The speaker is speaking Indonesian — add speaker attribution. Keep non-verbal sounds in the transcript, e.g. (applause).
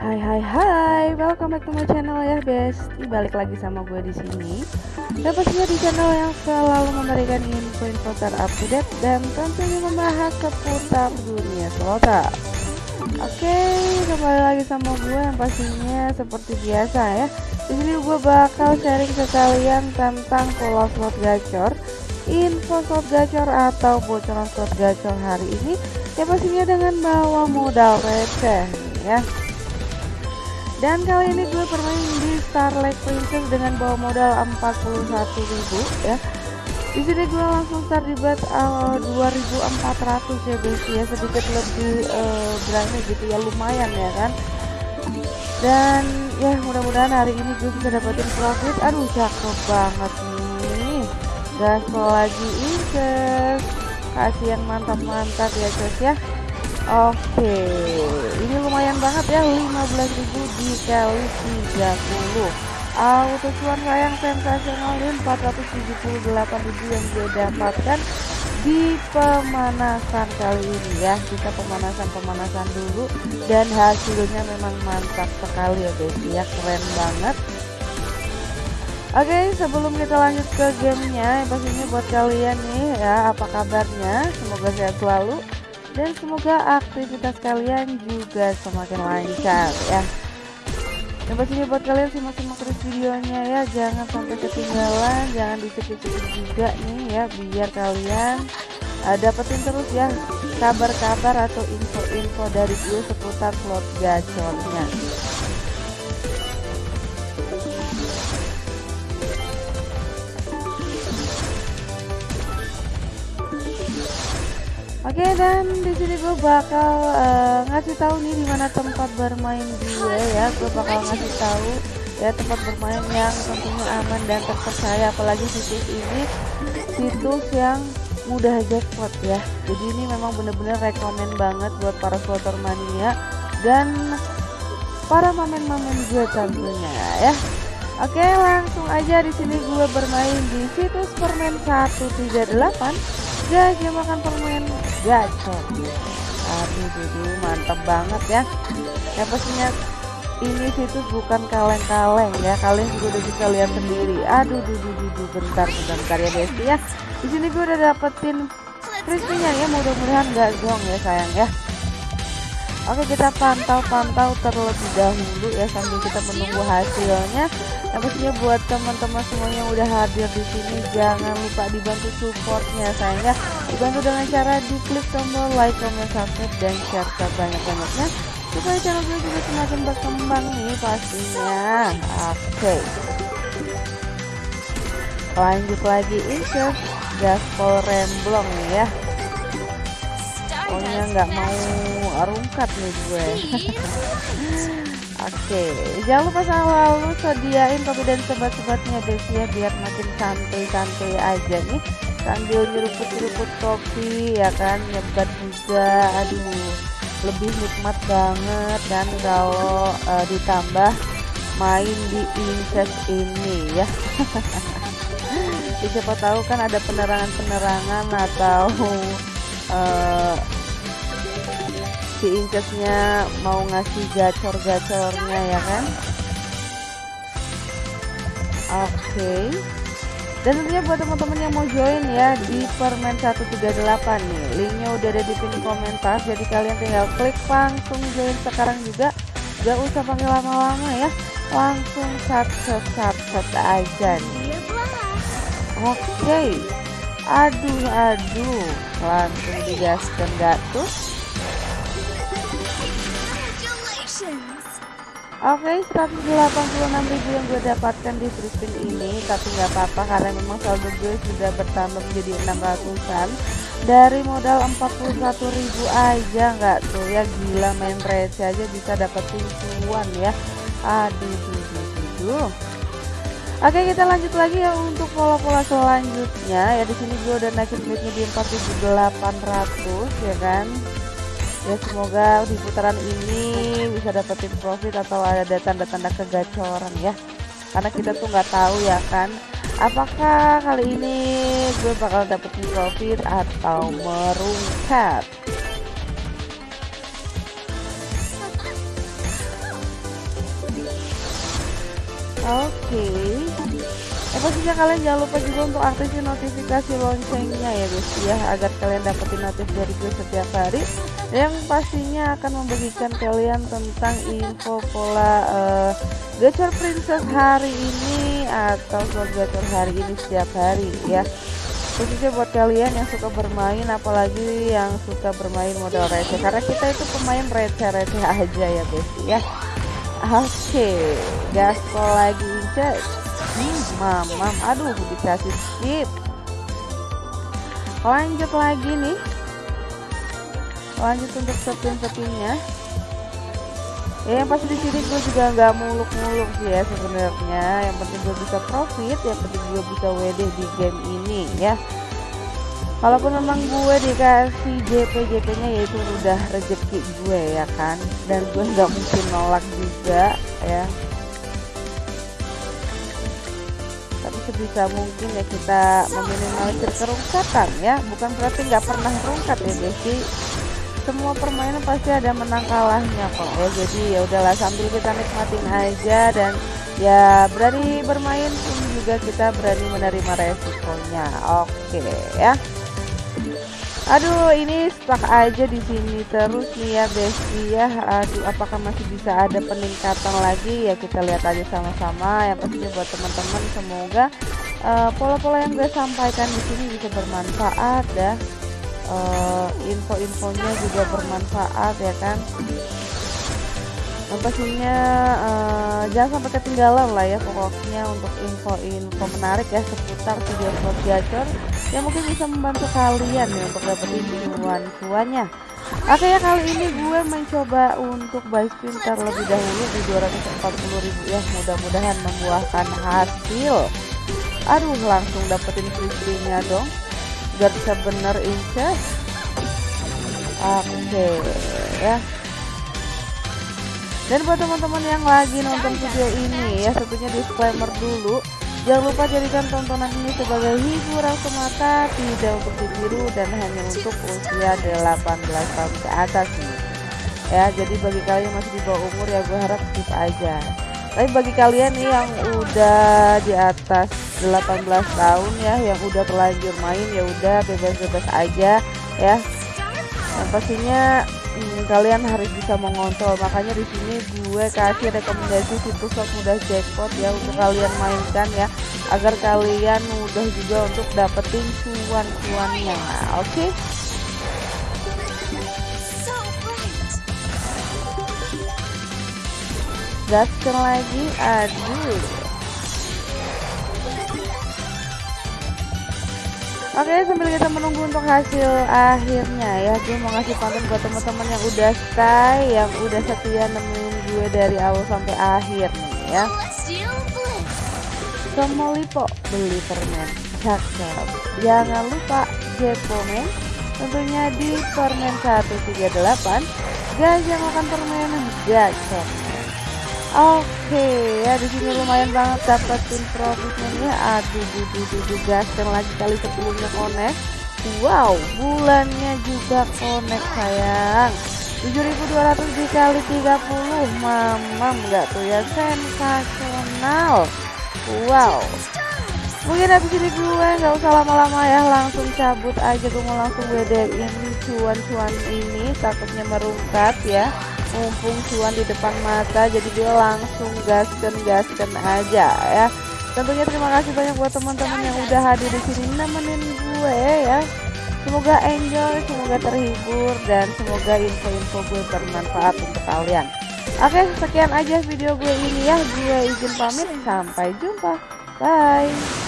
Speaker 1: Hai hai hai, welcome back to my channel ya Besti. Balik lagi sama gue di sini. Dan pastinya di channel yang selalu memberikan info-info terupdate dan tentunya membahas seputar dunia slota. Oke, kembali lagi sama gue yang pastinya seperti biasa ya. Di sini gue bakal sharing ke kalian tentang pola slot gacor, info slot gacor atau bocoran slot gacor hari ini. Ya pastinya dengan bawa modal receh ya. Dan kali ini gue bermain di Starlight Princess dengan bawa modal 41.000 ya. Di sini gue langsung start di bet uh, 2400 ya guys ya sedikit lebih uh, berani gitu ya lumayan ya kan. Dan ya mudah-mudahan hari ini gue bisa dapetin profit. Aduh cakep banget nih. Gaspol lagi Inces. Kasih yang mantap-mantap ya guys ya. Oke, ini lumayan banget ya 15.000 dikali 30. Auto cuan sayang sensasional 478.000 yang gue dapatkan di pemanasan kali ini ya. Kita pemanasan-pemanasan dulu dan hasilnya memang mantap sekali ya guys ya, keren banget. Oke, sebelum kita lanjut ke gamenya, pastinya buat kalian nih ya, apa kabarnya? Semoga sehat selalu dan semoga aktivitas kalian juga semakin lancar ya. Dan pastinya buat kalian simak-simak terus videonya ya jangan sampai ketinggalan jangan dicek-cek juga nih ya biar kalian uh, dapetin terus ya kabar-kabar atau info-info dari gue seputar slot gacornya Oke dan di sini gue bakal uh, ngasih tahu nih di mana tempat bermain gue ya. Gue bakal ngasih tahu ya tempat bermain yang tentunya aman dan terpercaya apalagi situs ini situs yang mudah jackpot ya. Jadi ini memang bener-bener rekomend banget buat para slotter mania dan para mamen-mamen gue tentunya ya. Oke langsung aja di sini gue bermain di situs permen 138 guys dia makan permen gacor aduh duh, mantap banget ya. Ya pastinya ini situs bukan kaleng-kaleng ya. Kalian juga udah bisa lihat sendiri. Aduh duh, duh, duh, duh. bentar bentar ya besti ya. Di sini gue udah dapetin crispy-nya ya. Mudah-mudahan gak zong ya sayang ya. Oke kita pantau-pantau terlebih dahulu ya sambil kita menunggu hasilnya. Yang pastinya buat teman-teman semuanya yang udah hadir di sini jangan lupa dibantu supportnya sayang ya. Dibantu dengan cara diklik tombol like, comment, subscribe dan share sebanyak-banyaknya supaya channel gue juga semakin berkembang nih pastinya. Oke. Lanjut lagi insert gaspol remblong nih ya pokoknya nggak mau rungkat nih gue (laughs) (laughs) Oke, jangan lupa selalu sediain kopi dan sebat-sebatnya Desi ya biar makin santai-santai aja nih. Sambil nyeruput-nyeruput kopi ya kan nyebat juga. Aduh lebih nikmat banget dan kalau uh, ditambah main di incest ini ya. (laughs) Siapa tahu kan ada penerangan-penerangan atau uh, si incesnya mau ngasih gacor-gacornya ya kan? Oke. Okay. dan tentunya buat teman-teman yang mau join ya di permen 138 nih. Linknya udah ada di pin komentar jadi kalian tinggal klik langsung join sekarang juga. Gak usah panggil lama-lama ya langsung sat sat aja nih. Oke. Okay. aduh aduh. Langsung digaskan gak tuh Oke, okay, 186.000 yang gue dapatkan di spin ini, tapi nggak apa-apa karena memang saldo gue sudah bertambah menjadi 600-an dari modal 41.000 aja nggak tuh ya gila main receh aja bisa dapetin cuan ya. Aduh, duh, duh, duh. Oke kita lanjut lagi ya untuk pola-pola selanjutnya ya di sini gue udah naikin duitnya di 4.800 ya kan ya semoga di putaran ini bisa dapetin profit atau ada tanda-tanda kegacoran ya karena kita tuh nggak tahu ya kan apakah kali ini gue bakal dapetin profit atau merungkat oke okay. Eh pastinya kalian jangan lupa juga untuk aktifin notifikasi loncengnya ya guys ya agar kalian dapetin notif dari gue setiap hari yang pastinya akan membagikan kalian tentang info pola uh, gacor princess hari ini atau slot gacor hari ini setiap hari ya. Khususnya buat kalian yang suka bermain apalagi yang suka bermain modal receh karena kita itu pemain receh-receh aja ya guys ya. Oke okay, gaspol lagi cek mamam aduh dikasih skip lanjut lagi nih. Lanjut untuk spin-spinnya ya yang pasti di sini gue juga nggak muluk-muluk sih ya sebenarnya. Yang penting gue bisa profit yang penting gue bisa WD di game ini ya. Walaupun memang gue dikasih JP JP nya yaitu udah rezeki gue ya kan. Dan gue nggak mungkin nolak juga ya sebisa mungkin ya kita meminimalisir kerungkatan ya. Bukan berarti nggak pernah rungkat ya Desi. Semua permainan pasti ada menang kalahnya kok ya. Jadi ya udahlah sambil kita nikmatin aja dan ya berani bermain pun juga kita berani menerima resikonya. Oke ya Aduh, ini stuck aja di sini terus nih ya, Besti ya. Aduh, apakah masih bisa ada peningkatan lagi? Ya kita lihat aja sama-sama. Yang pastinya buat teman-teman semoga uh, pola-pola yang gue sampaikan di sini bisa bermanfaat ya. Uh, info-infonya juga bermanfaat ya kan yang pastinya uh, jangan sampai ketinggalan lah ya pokoknya untuk info-info menarik ya seputar video slot gacor yang mungkin bisa membantu kalian ya untuk dapetin cuan-cuannya. Oke ya kali ini gue mencoba untuk buy spin terlebih dahulu di 240.000 ya. Mudah-mudahan membuahkan hasil. Aduh langsung dapetin free dong. Biar bisa bener incas oke ya dan buat teman-teman yang lagi nonton video ini ya tentunya disclaimer dulu Jangan lupa jadikan tontonan ini sebagai hiburan semata, tidak untuk ditiru dan hanya untuk usia 18 tahun ke atas nih. Ya, jadi bagi kalian yang masih di bawah umur ya gue harap skip aja. Tapi bagi kalian nih yang udah di atas 18 tahun ya, yang udah terlanjur main ya udah bebas-bebas aja ya. Yang pastinya hmm, kalian harus bisa mengontrol. Makanya di sini gue kasih rekomendasi situs mudah jackpot ya untuk kalian mainkan ya agar kalian mudah juga untuk dapetin cuan-cuannya. Oke? Okay? gaskan lagi aduh Oke sambil kita menunggu untuk hasil akhirnya ya Gue mau ngasih pantun buat teman-teman yang udah stay Yang udah setia nemuin gue dari awal sampai akhir nih ya. Somolipo beli permen cakep. Jangan lupa Jepomen Tentunya di permen 138 Gajah makan permen gacor Oke ya di sini lumayan banget dapetin profitnya ya. Aduh, duh, duh, gaskan lagi kali sebelumnya connect. Wow, bulannya juga connect sayang. 7200 dikali 30 mamam nggak tuh ya sensasional wow mungkin habis ini gue nggak usah lama-lama ya langsung cabut aja gue mau langsung WD ini cuan-cuan ini takutnya merungkat ya mumpung cuan di depan mata jadi dia langsung gasken gasken aja ya. Tentunya terima kasih banyak buat teman-teman yang udah hadir di sini. Nemenin gue ya. Semoga enjoy semoga terhibur dan semoga info-info gue bermanfaat untuk kalian. Oke sekian aja video gue ini ya. Gue izin pamit. Sampai jumpa. Bye